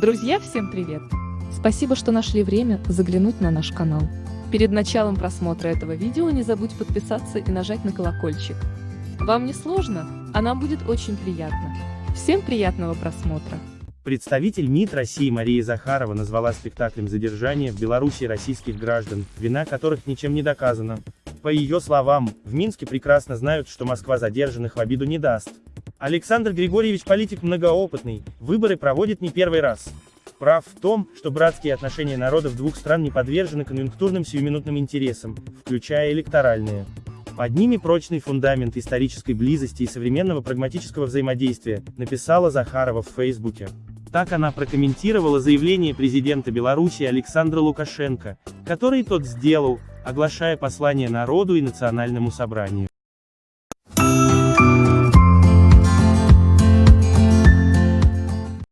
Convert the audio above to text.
Друзья, всем привет! Спасибо, что нашли время заглянуть на наш канал. Перед началом просмотра этого видео не забудь подписаться и нажать на колокольчик. Вам не сложно, а нам будет очень приятно. Всем приятного просмотра! Представитель МИД России Мария Захарова назвала спектаклем задержания в Беларуси российских граждан, вина которых ничем не доказана. По ее словам, в Минске прекрасно знают, что Москва задержанных в обиду не даст. Александр Григорьевич политик многоопытный, выборы проводит не первый раз. Прав в том, что братские отношения народов двух стран не подвержены конъюнктурным сиюминутным интересам, включая электоральные. Под ними прочный фундамент исторической близости и современного прагматического взаимодействия, написала Захарова в Фейсбуке. Так она прокомментировала заявление президента Беларуси Александра Лукашенко, который тот сделал, оглашая послание народу и национальному собранию.